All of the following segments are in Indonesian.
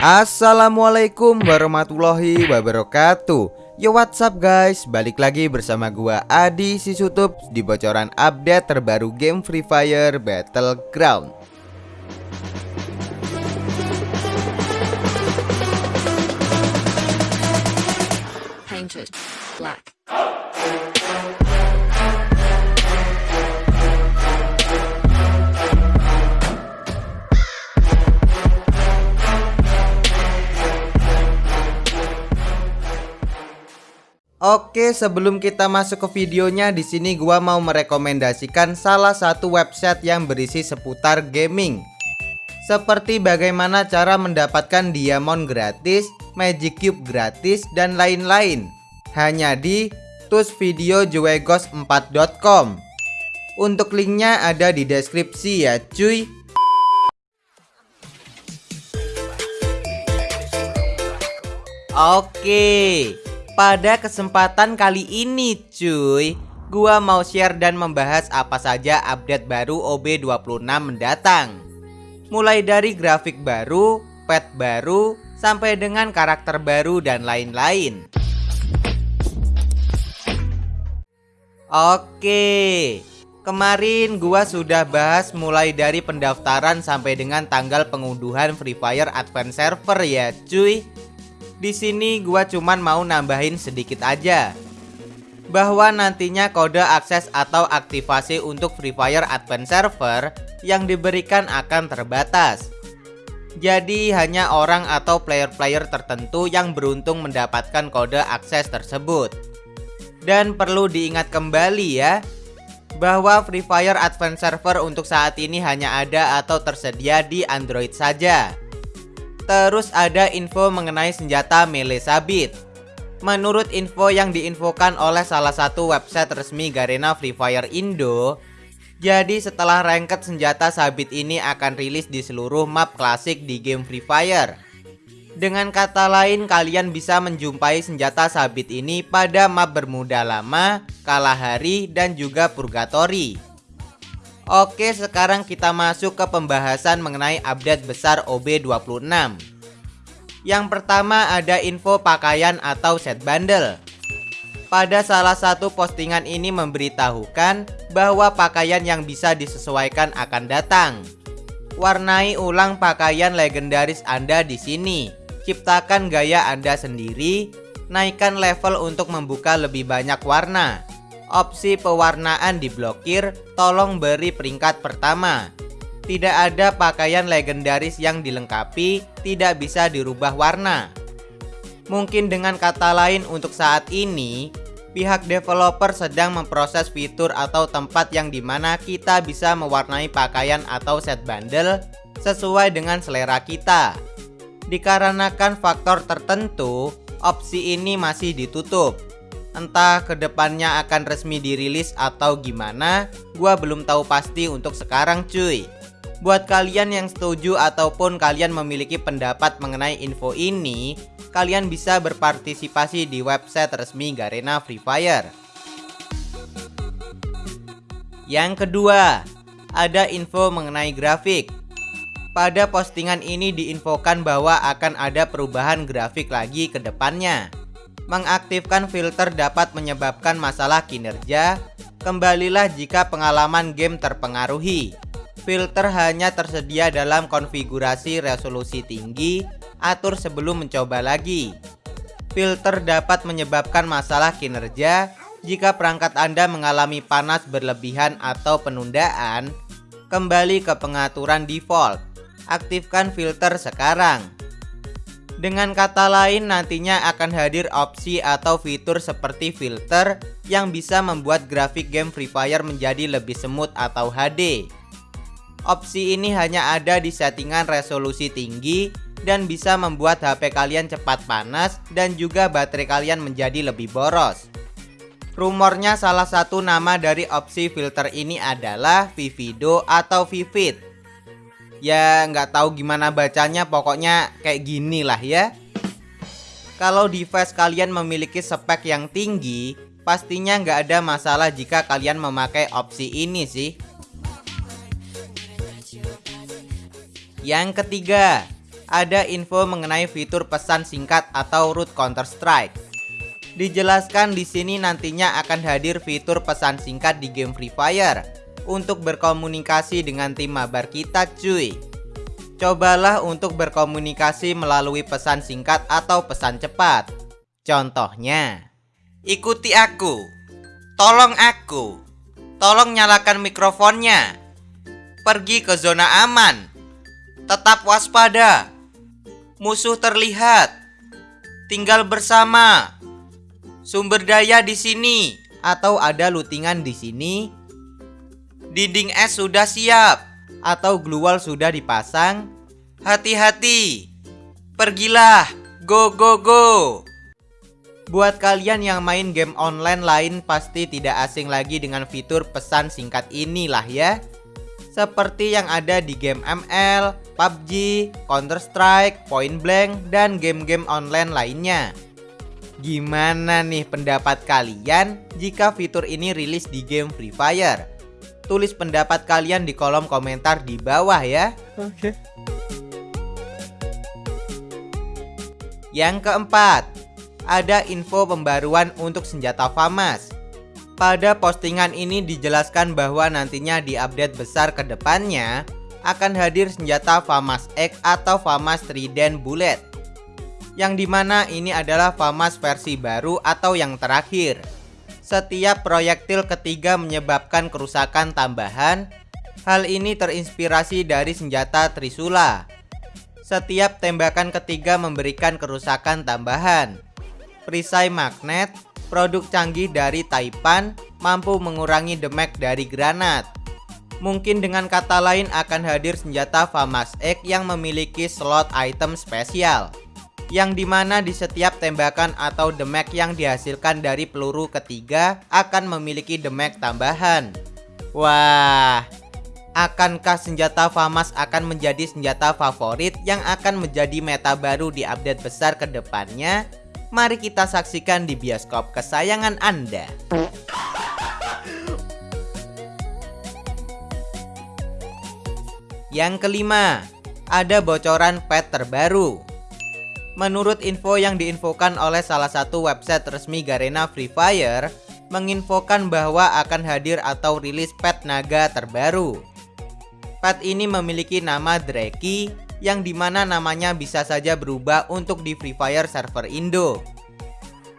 Assalamualaikum warahmatullahi wabarakatuh. Yo what's up guys? Balik lagi bersama gua Adi Sisutup Di bocoran update terbaru game Free Fire Battleground. Painted black. Oke, sebelum kita masuk ke videonya, di sini gua mau merekomendasikan salah satu website yang berisi seputar gaming. Seperti bagaimana cara mendapatkan diamond gratis, magic cube gratis, dan lain-lain. Hanya di tusvideojuegos4.com. Untuk linknya ada di deskripsi ya cuy. Oke, pada kesempatan kali ini cuy. Gua mau share dan membahas apa saja update baru OB26 mendatang. Mulai dari grafik baru, pet baru, sampai dengan karakter baru dan lain-lain. Oke Kemarin gua sudah bahas mulai dari pendaftaran sampai dengan tanggal pengunduhan Free Fire Advance Server ya cuy di sini gua cuman mau nambahin sedikit aja bahwa nantinya kode akses atau aktivasi untuk Free Fire Advance Server yang diberikan akan terbatas. Jadi hanya orang atau player-player tertentu yang beruntung mendapatkan kode akses tersebut. Dan perlu diingat kembali ya, bahwa Free Fire Advance Server untuk saat ini hanya ada atau tersedia di Android saja. Terus ada info mengenai senjata melee sabit. Menurut info yang diinfokan oleh salah satu website resmi Garena Free Fire Indo, jadi setelah ranked senjata sabit ini akan rilis di seluruh map klasik di game Free Fire. Dengan kata lain kalian bisa menjumpai senjata sabit ini pada map Bermuda Lama, Kalahari, dan juga Purgatory. Oke sekarang kita masuk ke pembahasan mengenai update besar OB26 Yang pertama ada info pakaian atau set bundle Pada salah satu postingan ini memberitahukan bahwa pakaian yang bisa disesuaikan akan datang. Warnai ulang pakaian legendaris Anda di sini. Ciptakan gaya Anda sendiri. Naikkan level untuk membuka lebih banyak warna opsi pewarnaan diblokir, tolong beri peringkat pertama. Tidak ada pakaian legendaris yang dilengkapi, tidak bisa dirubah warna. Mungkin dengan kata lain untuk saat ini, pihak developer sedang memproses fitur atau tempat yang di mana kita bisa mewarnai pakaian atau set bundle sesuai dengan selera kita. Dikarenakan faktor tertentu, opsi ini masih ditutup. Entah ke depannya akan resmi dirilis atau gimana Gua belum tahu pasti untuk sekarang cuy. Buat kalian yang setuju ataupun kalian memiliki pendapat mengenai info ini Kalian bisa berpartisipasi di website resmi Garena Free Fire. Yang kedua Ada info mengenai grafik. Pada postingan ini diinfokan bahwa akan ada perubahan grafik lagi ke depannya mengaktifkan filter dapat menyebabkan masalah kinerja, kembalilah jika pengalaman game terpengaruhi. Filter hanya tersedia dalam konfigurasi resolusi tinggi, atur sebelum mencoba lagi. Filter dapat menyebabkan masalah kinerja jika perangkat Anda mengalami panas berlebihan atau penundaan. Kembali ke pengaturan default. Aktifkan filter sekarang. Dengan kata lain nantinya akan hadir opsi atau fitur seperti filter yang bisa membuat grafik game Free Fire menjadi lebih semut atau HD. Opsi ini hanya ada di settingan resolusi tinggi dan bisa membuat HP kalian cepat panas dan juga baterai kalian menjadi lebih boros. Rumornya salah satu nama dari opsi filter ini adalah Vivido atau Vivid ya nggak tahu gimana bacanya pokoknya kayak gini lah ya. Kalau device kalian memiliki spek yang tinggi pastinya nggak ada masalah jika kalian memakai opsi ini sih. Yang ketiga ada info mengenai fitur pesan singkat atau root Counter Strike. Dijelaskan di sini nantinya akan hadir fitur pesan singkat di game Free Fire untuk berkomunikasi dengan tim mabar kita cuy. Cobalah untuk berkomunikasi melalui pesan singkat atau pesan cepat. Contohnya, ikuti aku, tolong aku, tolong nyalakan mikrofonnya, pergi ke zona aman, tetap waspada, musuh terlihat, tinggal bersama, sumber daya di sini, atau ada lootingan di sini. Dinding es sudah siap, atau glue wall sudah dipasang. Hati-hati, pergilah, go go go. Buat kalian yang main game online lain pasti tidak asing lagi dengan fitur pesan singkat inilah ya. Seperti yang ada di game ML, PUBG, Counter Strike, Point Blank, dan game-game online lainnya. Gimana nih pendapat kalian jika fitur ini rilis di game Free Fire? Tulis pendapat kalian di kolom komentar di bawah ya. Oke. Yang keempat, ada info pembaruan untuk senjata FAMAS. Pada postingan ini dijelaskan bahwa nantinya di update besar ke depannya akan hadir senjata FAMAS X atau FAMAS Trident Bullet. Yang di mana ini adalah FAMAS versi baru atau yang terakhir. Setiap proyektil ketiga menyebabkan kerusakan tambahan. Hal ini terinspirasi dari senjata Trisula. Setiap tembakan ketiga memberikan kerusakan tambahan. Perisai magnet, produk canggih dari Taipan, mampu mengurangi damage dari granat. Mungkin dengan kata lain akan hadir senjata FAMAS X yang memiliki slot item spesial yang di mana di setiap tembakan atau damage yang dihasilkan dari peluru ketiga akan memiliki damage tambahan. Wah, akankah senjata FAMAS akan menjadi senjata favorit yang akan menjadi meta baru di update besar ke depannya? Mari kita saksikan di bioskop kesayangan Anda. Yang kelima, ada bocoran pet terbaru. Menurut info yang diinfokan oleh salah satu website resmi Garena Free Fire, menginfokan bahwa akan hadir atau rilis pet naga terbaru. Pet ini memiliki nama Dreki, yang di mana namanya bisa saja berubah untuk di Free Fire server Indo.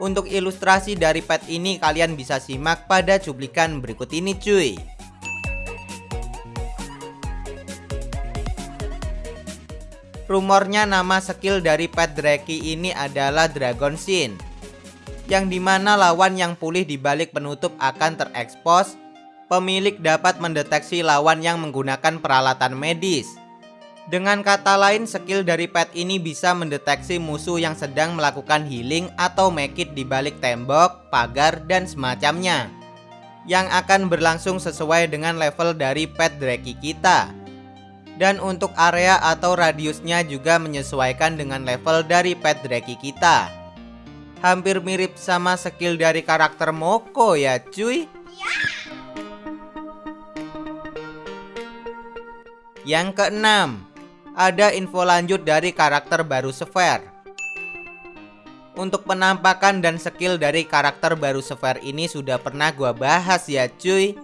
Untuk ilustrasi dari pet ini kalian bisa simak pada cuplikan berikut ini cuy. Rumornya nama skill dari pet Dreki ini adalah Dragon Sin Yang di mana lawan yang pulih di balik penutup akan terekspos Pemilik dapat mendeteksi lawan yang menggunakan peralatan medis. Dengan kata lain skill dari pet ini bisa mendeteksi musuh yang sedang melakukan healing atau make di balik tembok, pagar, dan semacamnya Yang akan berlangsung sesuai dengan level dari pet Dreki kita dan untuk area atau radiusnya juga menyesuaikan dengan level dari pet Draki kita. Hampir mirip sama skill dari karakter Moko ya cuy. Yang keenam, ada info lanjut dari karakter baru Sphere. Untuk penampakan dan skill dari karakter baru Sphere ini sudah pernah gua bahas ya cuy.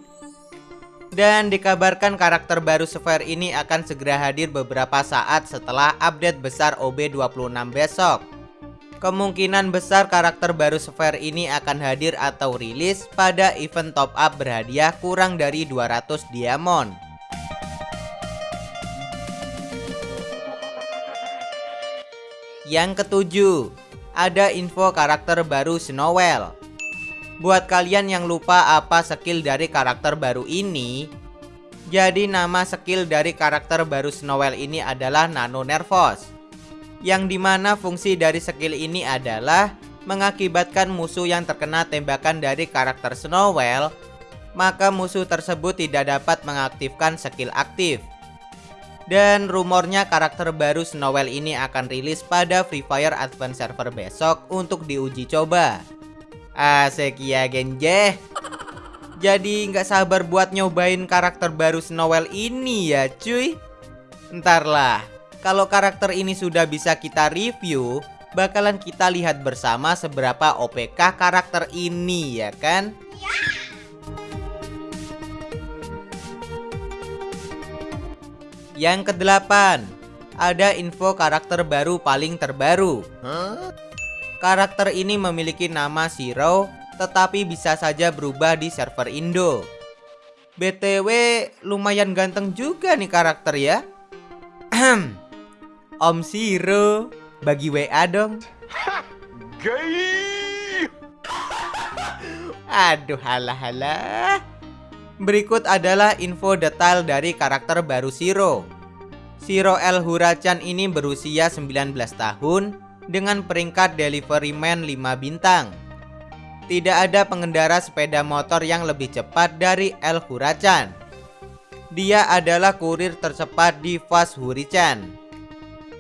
Dan dikabarkan karakter baru Sphere ini akan segera hadir beberapa saat setelah update besar OB26 besok. Kemungkinan besar karakter baru Sphere ini akan hadir atau rilis pada event top up berhadiah kurang dari 200 diamond. Yang ketujuh, ada info karakter baru Snowwell. Buat kalian yang lupa apa skill dari karakter baru ini Jadi nama skill dari karakter baru Snowell ini adalah Nano Nervous Yang di mana fungsi dari skill ini adalah Mengakibatkan musuh yang terkena tembakan dari karakter Snowell Maka musuh tersebut tidak dapat mengaktifkan skill aktif dan rumornya karakter baru Snowell ini akan rilis pada Free Fire Advance Server besok untuk diuji coba. Asik ya Genje Jadi nggak sabar buat nyobain karakter baru Snowell ini ya cuy Ntar lah Kalau karakter ini sudah bisa kita review, bakalan kita lihat bersama seberapa OPK karakter ini ya kan? Yang kedelapan, ada info karakter baru paling terbaru. Karakter ini memiliki nama Zero, tetapi bisa saja berubah di server Indo. BTW lumayan ganteng juga nih karakter ya. Om Siro, bagi WA dong. Aduh halah halah. Berikut adalah info detail dari karakter baru Siro. Siro El Hurachan ini berusia 19 tahun dengan peringkat delivery man 5 bintang. Tidak ada pengendara sepeda motor yang lebih cepat dari El Hurachan. Dia adalah kurir tercepat di Fast Hurichan.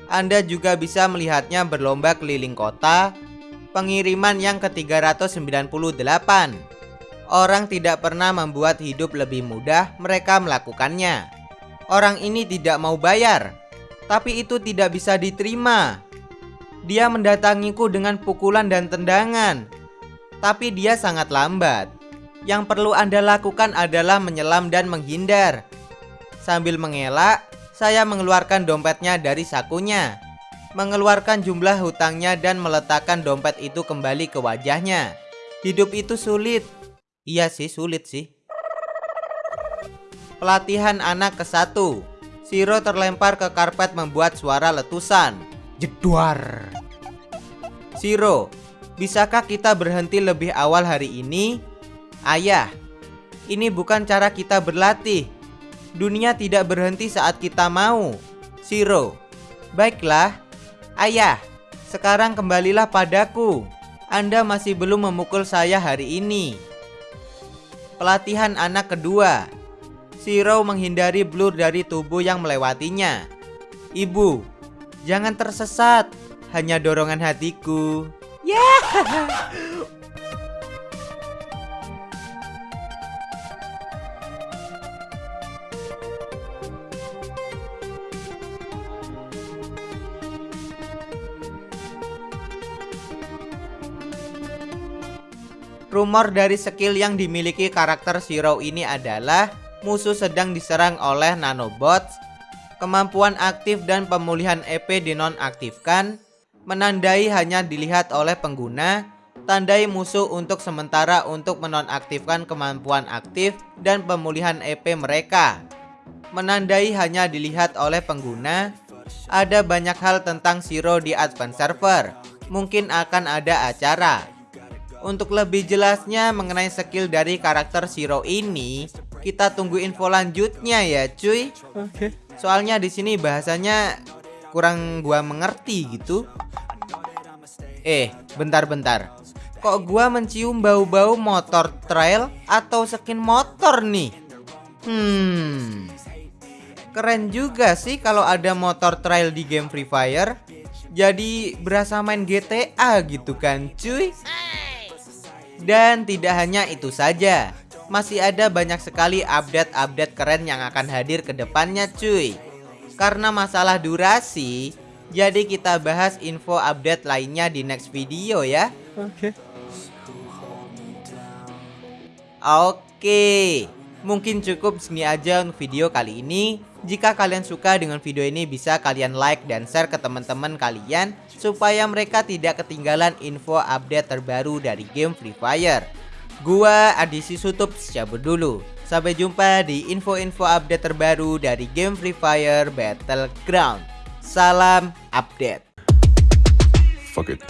Anda juga bisa melihatnya berlomba keliling kota Pengiriman yang ke-398 Orang tidak pernah membuat hidup lebih mudah mereka melakukannya Orang ini tidak mau bayar Tapi itu tidak bisa diterima Dia mendatangiku dengan pukulan dan tendangan. Tapi dia sangat lambat. Yang perlu Anda lakukan adalah menyelam dan menghindar. Sambil mengelak, saya mengeluarkan dompetnya dari sakunya. Mengeluarkan jumlah hutangnya dan meletakkan dompet itu kembali ke wajahnya. Hidup itu sulit. Iya sih sulit sih. Pelatihan anak ke satu. Siro terlempar ke karpet membuat suara letusan Jedwar Siro Bisakah kita berhenti lebih awal hari ini? Ayah Ini bukan cara kita berlatih Dunia tidak berhenti saat kita mau. Siro. Baiklah. Ayah, sekarang kembalilah padaku. Anda masih belum memukul saya hari ini. Pelatihan anak kedua. Siro menghindari blur dari tubuh yang melewatinya. Ibu, jangan tersesat. Hanya dorongan hatiku. Ya. Yeah. Rumor dari skill yang dimiliki karakter Zero ini adalah musuh sedang diserang oleh nanobots, kemampuan aktif dan pemulihan EP dinonaktifkan, menandai hanya dilihat oleh pengguna, tandai musuh untuk sementara untuk menonaktifkan kemampuan aktif dan pemulihan EP mereka. Menandai hanya dilihat oleh pengguna, ada banyak hal tentang Zero di Advance Server, mungkin akan ada acara. Untuk lebih jelasnya mengenai skill dari karakter Zero ini, kita tunggu info lanjutnya ya, cuy. Okay. Soalnya di sini bahasanya kurang gua mengerti gitu. Eh, bentar-bentar. Kok gua mencium bau-bau motor trail atau skin motor nih? Hmm. Keren juga sih kalau ada motor trail di game Free Fire. Jadi berasa main GTA gitu kan, cuy. Dan tidak hanya itu saja, masih ada banyak sekali update-update keren yang akan hadir ke depannya cuy. Karena masalah durasi, jadi kita bahas info update lainnya di next video ya. Oke. Okay. Oke, mungkin cukup segini aja untuk video kali ini. Jika kalian suka dengan video ini bisa kalian like dan share ke teman-teman kalian supaya mereka tidak ketinggalan info update terbaru dari game Free Fire. Gua Adisi Sutup cabut dulu. Sampai jumpa di info-info update terbaru dari game Free Fire Battleground. Salam update. Fuck it.